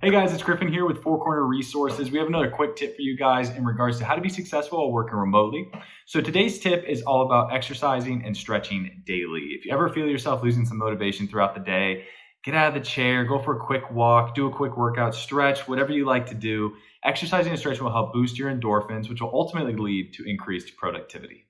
Hey guys, it's Griffin here with Four Corner Resources. We have another quick tip for you guys in regards to how to be successful while working remotely. So today's tip is all about exercising and stretching daily. If you ever feel yourself losing some motivation throughout the day, get out of the chair, go for a quick walk, do a quick workout, stretch, whatever you like to do. Exercising and stretching will help boost your endorphins, which will ultimately lead to increased productivity.